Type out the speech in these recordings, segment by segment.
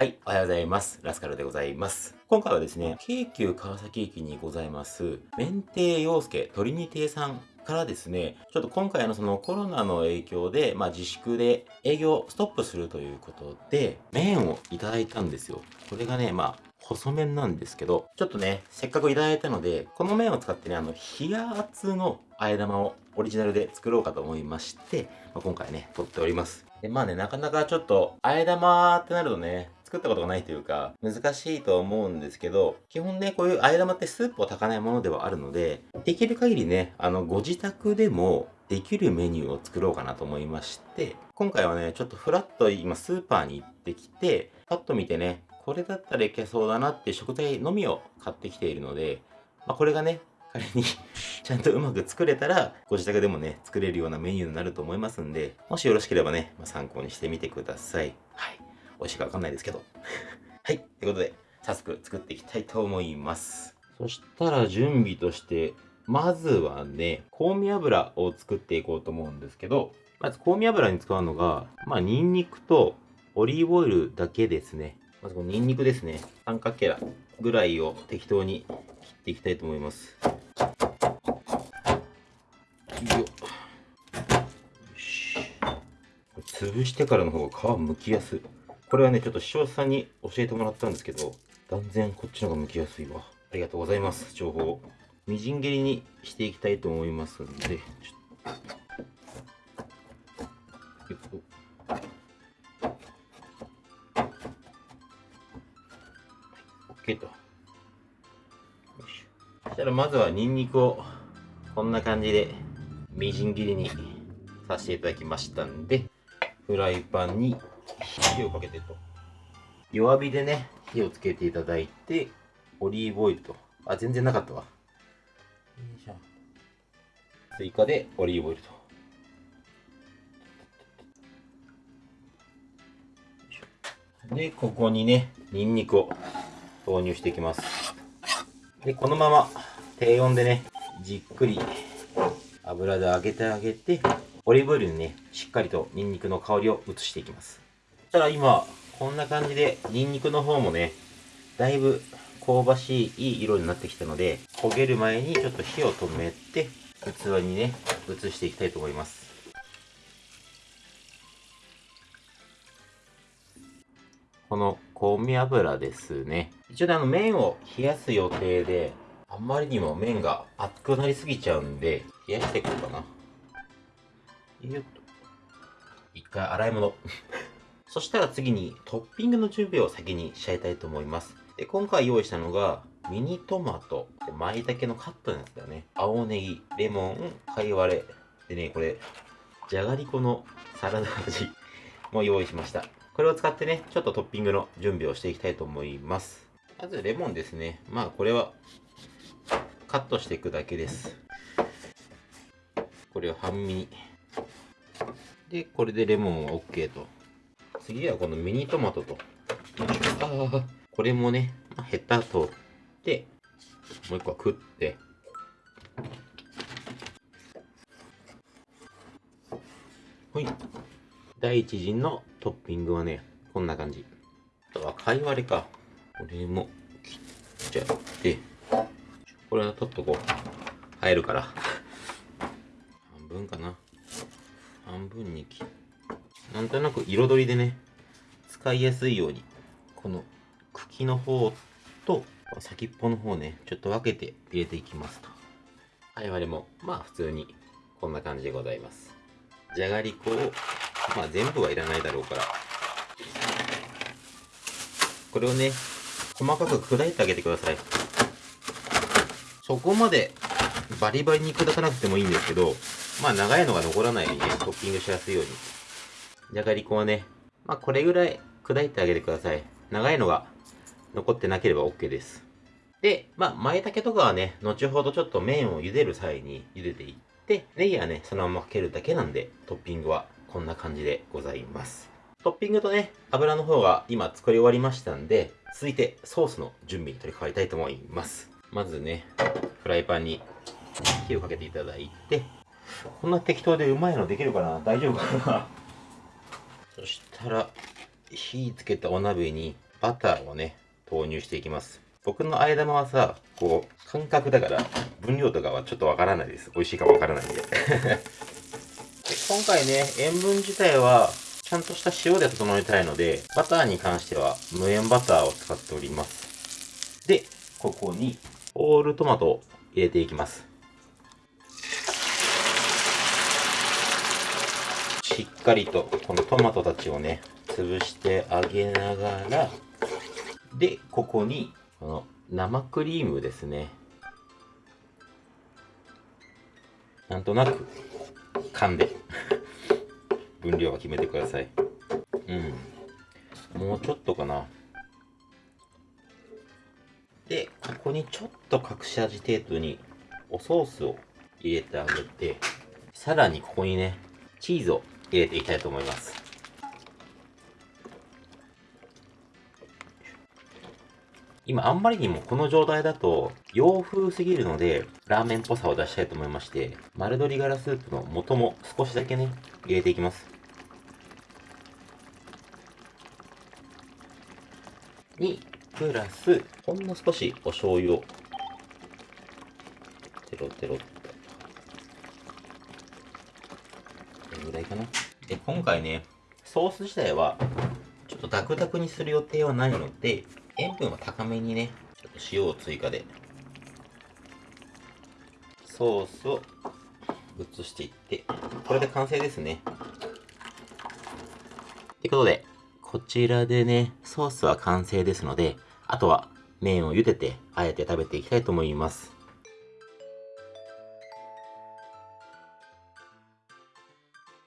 はい、おはようございます。ラスカルでございます。今回はですね、京急川崎駅にございます、免停洋介トリニティさんからですね、ちょっと今回のそのコロナの影響で、まあ自粛で営業ストップするということで、麺をいただいたんですよ。これがね、まあ、細麺なんですけど、ちょっとね、せっかくいただいたので、この麺を使ってね、あの、冷圧のあえ玉をオリジナルで作ろうかと思いまして、まあ、今回ね、撮っております。で、まあね、なかなかちょっと、あえ玉ってなるとね、作ったことがないというか、難しいと思うんですけど、基本ね、こういうあえ玉ってスープを炊かないものではあるので、できる限りね、あの、ご自宅でもできるメニューを作ろうかなと思いまして、今回はね、ちょっとフラッと今スーパーに行ってきて、パッと見てね、これだったらいけそうだなって食材のみを買ってきているので、まあ、これがね、仮に ちゃんとうまく作れたら、ご自宅でもね、作れるようなメニューになると思いますんで、もしよろしければね、まあ、参考にしてみてください。はい。美味しいかわかんないですけど。はい。ということで、早速作っていきたいと思います。そしたら準備として、まずはね、香味油を作っていこうと思うんですけど、まず香味油に使うのが、まあ、ニンニクとオリーブオイルだけですね。まずこのニンニクですね。三角形ぐらいを適当に切っていきたいと思います。よし潰してからの方が皮剥きやすいこれはねちょっと視聴者さんに教えてもらったんですけど断然こっちの方が剥きやすいわ。ありがとうございます情報みじん切りにしていきたいと思いますんでちょっと。OK とよいしそしたらまずはニンニクをこんな感じでみじん切りにさせていただきましたんでフライパンに火をかけてと。弱火でね火をつけていただいてオリーブオイルと。あ全然なかったわ。よいしょ追加でオリーブオイルと。でここにねニンニクを投入していきます。でこのまま低温でねじっくり油で揚げてあげてオリーブオイルにねしっかりとニンニクの香りを移していきますそしたら今こんな感じでニンニクの方もねだいぶ香ばしいいい色になってきたので焦げる前にちょっと火を止めて器にね移していきたいと思いますこの香味油ですね一応ねあの麺を冷やす予定であんまりにも麺が熱くなりすぎちゃうんで、冷やしていこうかな。よっと。一回洗い物。そしたら次にトッピングの準備を先にしちゃいたいと思います。で、今回用意したのが、ミニトマト、で舞茸のカットのやつだよね。青ネギ、レモン、カイワレ。でね、これ、じゃがりこのサラダ味 も用意しました。これを使ってね、ちょっとトッピングの準備をしていきたいと思います。まずレモンですね。まあこれはカットしていくだけです。これを半身に。で、これでレモンは OK と。次はこのミニトマトと。ああ、これもね、まあ、ヘタ取って、もう一個は食って。ほい。第一陣のトッピングはね、こんな感じ。あとは、かいわれか。これも切っちゃって。これは取っとこう。入るから。半分かな。半分に切っなんとなく彩りでね、使いやすいように、この茎の方と先っぽの方ね、ちょっと分けて入れていきますと。はい、我も、まあ普通にこんな感じでございます。じゃがりこを、まあ全部はいらないだろうから、これをね、細かく砕いてあげてください。そこまでバリバリに砕かなくてもいいんですけど、まあ長いのが残らないようにね、トッピングしやすいように。じゃがりこはね、まあこれぐらい砕いてあげてください。長いのが残ってなければ OK です。で、まあ舞茸とかはね、後ほどちょっと麺を茹でる際に茹でていって、ネギはね、そのままかけるだけなんで、トッピングはこんな感じでございます。トッピングとね、油の方が今作り終わりましたんで、続いてソースの準備に取り掛かりたいと思います。まずね、フライパンに火をかけていただいて、こんな適当でうまいのできるかな？大丈夫かな？そしたら、火つけたお鍋にバターをね、投入していきます。僕の間玉はさ、こう、感覚だから、分量とかはちょっとわからないです。美味しいかわからないんで。で今回ね、塩分自体は、ちゃんとした塩で整えたいので、バターに関しては無塩バターを使っております。で、ここに、ホールトマトを入れていきます。しっかりとこのトマトたちをね、潰してあげながら、で、ここに、この生クリームですね。なんとなく、噛んで、分量は決めてください。うん。もうちょっとかな。で、ここにちょっと隠し味程度におソースを入れてあげて、さらにここにね、チーズを入れていきたいと思います。今あんまりにもこの状態だと洋風すぎるのでラーメンっぽさを出したいと思いまして丸鶏ガラスープの素も少しだけね入れていきます。にプラスほんの少しお醤油をテロテロっと。これぐらいかな。で今回ねソース自体はちょっとダクダクにする予定はないので塩分は高めにね、ちょっと塩を追加で、ソースを移していって、これで完成ですね。ということで、こちらでね、ソースは完成ですので、あとは麺を茹でて、あえて食べていきたいと思います。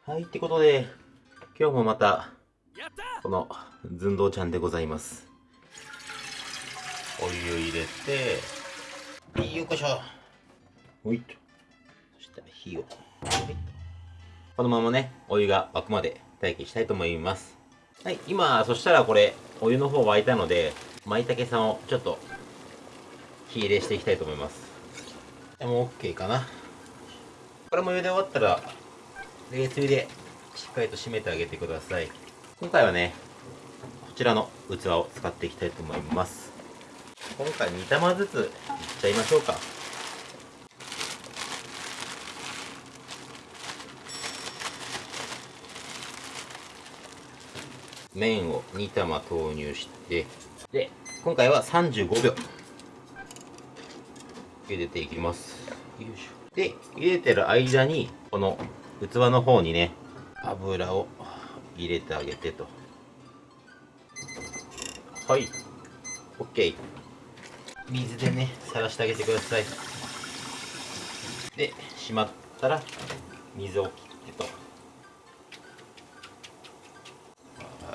はい、ってことで、今日もまた、この寸胴ちゃんでございます。お湯入れて、よいしょ。ほいと。そしたら火を。このままね、お湯が沸くまで待機したいと思います。はい、今、そしたらこれ、お湯の方沸いたので、舞茸さんをちょっと、火入れしていきたいと思います。でも OK かな。これも茹で終わったら、冷水でしっかりと締めてあげてください。今回はね、こちらの器を使っていきたいと思います。今回2玉ずついっちゃいましょうか麺を2玉投入してで今回は35秒茹でていきますよいしょで茹でてる間にこの器の方にね油を入れてあげてと。はい。OK 水でねさらしてあげてください。でしまったら水を切ってと。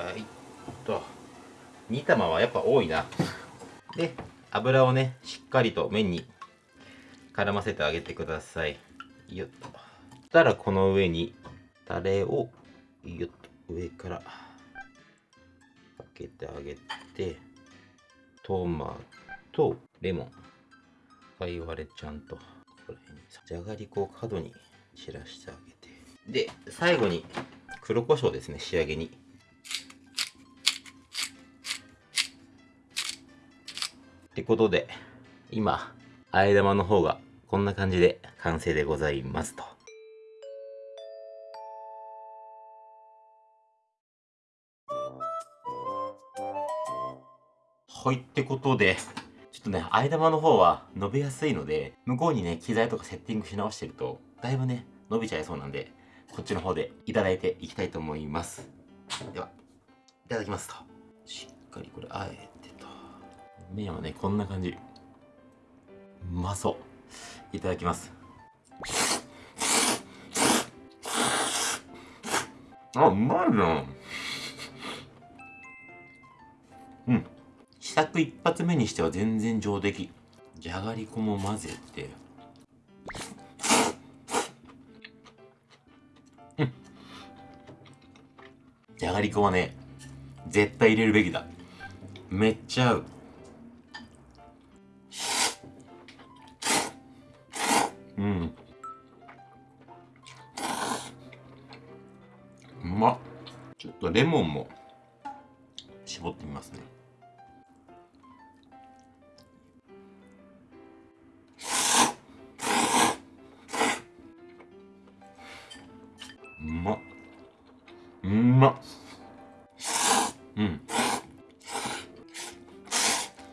はい。と煮玉はやっぱ多いな。で油をねしっかりと麺に絡ませてあげてください。よっ。とたらこの上にタレをよっと上からかけてあげてトマとレモン。かいわれちゃんとここら辺に。じゃがりこを角に散らしてあげて。で最後に黒胡椒ですね仕上げに。ってことで今あえ玉の方がこんな感じで完成でございますと。はいってことでちょっとね、間玉の方は伸びやすいので、向こうにね、機材とかセッティングし直してると、だいぶね、伸びちゃいそうなんで、こっちの方でいただいていきたいと思います。では、いただきますと。しっかりこれ、あえてと。麺はね、こんな感じ。うまそう。いただきます。あ、うまいな。うん。試作一発目にしては全然上出来。じゃがりこも混ぜて。うん。じゃがりこはね絶対入れるべきだ。めっちゃ合う。うん。うまっ。ちょっとレモンも。うま。っうんま。っうん。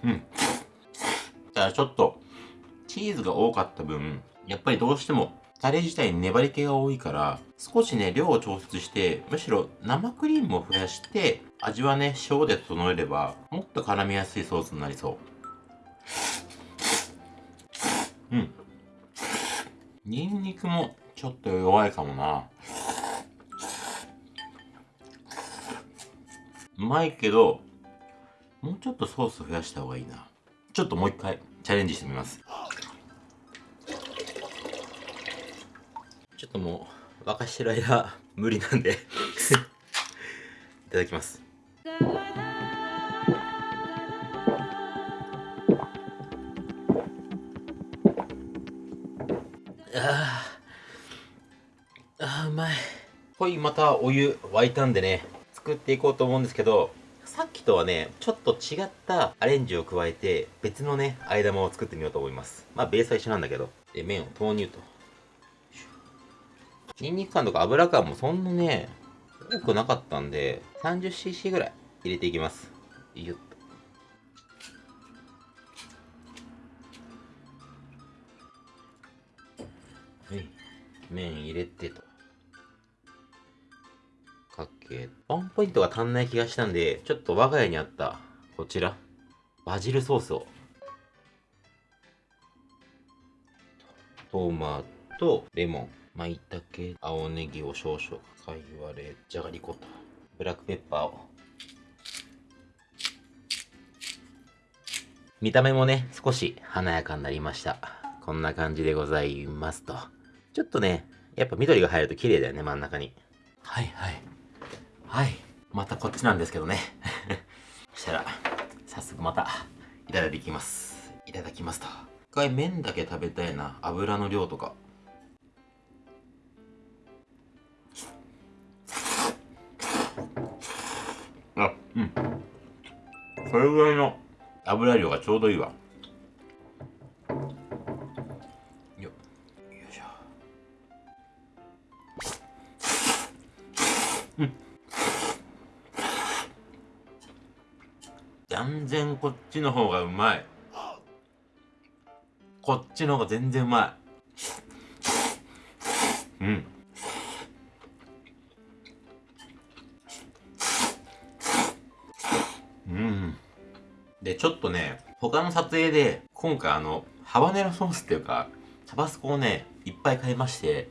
うん。ただちょっとチーズが多かった分やっぱりどうしてもタレ自体に粘り気が多いから少しね量を調節してむしろ生クリームを増やして味はね塩で整えればもっと絡みやすいソースになりそう。うん。ニンニクもちょっと弱いかもな。うまいけどもうちょっとソース増やした方がいいな。ちょっともう一回チャレンジしてみます。ちょっともう沸かしてる間無理なんでいただきます。あーあーうまい。ほいまたお湯沸いたんでね。作っていこうと思うんですけどさっきとはねちょっと違ったアレンジを加えて別のねあえ玉を作ってみようと思います。まあベースは一緒なんだけど。で麺を投入と。ニンニク感とか油感もそんなね多くなかったんで 30cc ぐらい入れていきます。よっと。はい。麺入れてと。けワンポイントが足んない気がしたんでちょっと我が家にあったこちらバジルソースを。トマトレモン舞茸青ネギを少々かいわれじゃがりことブラックペッパーを。見た目もね少し華やかになりました。こんな感じでございますと。ちょっとねやっぱ緑が入ると綺麗だよね真ん中に。はいはい。はい。またこっちなんですけどね。そしたら早速またいただきます。いただきますと。一回麺だけ食べたいな。油の量とか。あうん。それぐらいの。油量がちょうどいいわ。よよいしょ。うん断然こっちの方がうまい。こっちの方が全然うまい。うん。うん。でちょっとね他の撮影で今回あのハバネロソースっていうかタバスコをねいっぱい買いまして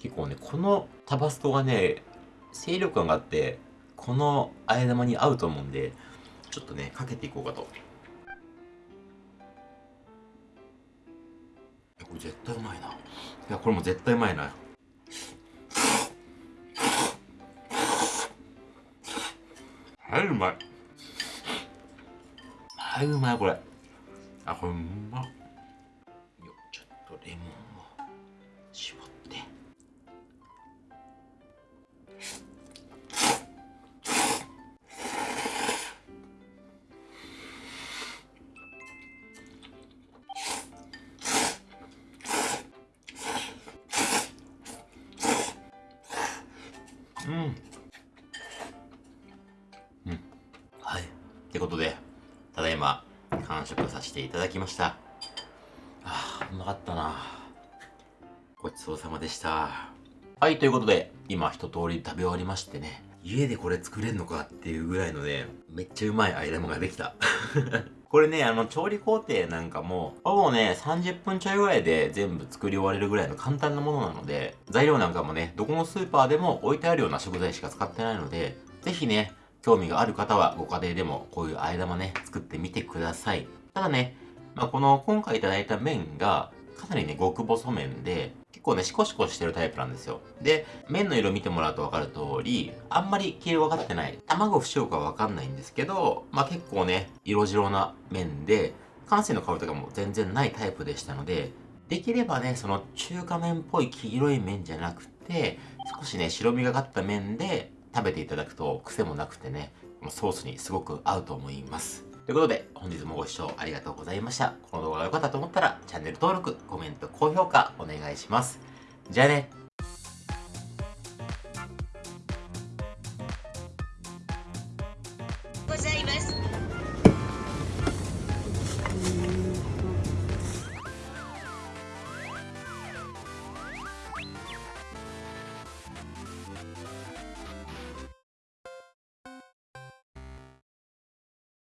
結構ねこのタバスコがね清涼感があってこのあえ玉に合うと思うんでちょっとねかけていこうかと。これ絶対うまいな。いやこれも絶対うまいな。はいうまい。はいうまいこれ。あこれうまっ。よちょっとレモンを絞って。ってことでただいま完食させていただきました。あーうまかったな。ごちそうさまでした。はいということで今一通り食べ終わりましてね。家でこれ作れんのかっていうぐらいのねめっちゃうまいアイラムができた。これね、あの、調理工程なんかも、ほぼね、30分ちょいぐらいで全部作り終われるぐらいの簡単なものなので、材料なんかもね、どこのスーパーでも置いてあるような食材しか使ってないので、ぜひね、興味がある方はご家庭でもこういうあえ玉ね、作ってみてください。ただね、まあ、この今回いただいた麺が、かなりね、極細麺で、結構ね、シコシコしてるタイプなんですよ。で、麺の色見てもらうと分かる通り、あんまり黄色分かってない。卵不使用か分かんないんですけど、まあ結構ね、色白な麺で、感性の香りとかも全然ないタイプでしたので、できればね、その中華麺っぽい黄色い麺じゃなくて、少しね、白みがかった麺で食べていただくと癖もなくてね、ソースにすごく合うと思います。ということで、本日もご視聴ありがとうございました。この動画が良かったと思ったら、チャンネル登録、コメント、高評価お願いします。じゃあね。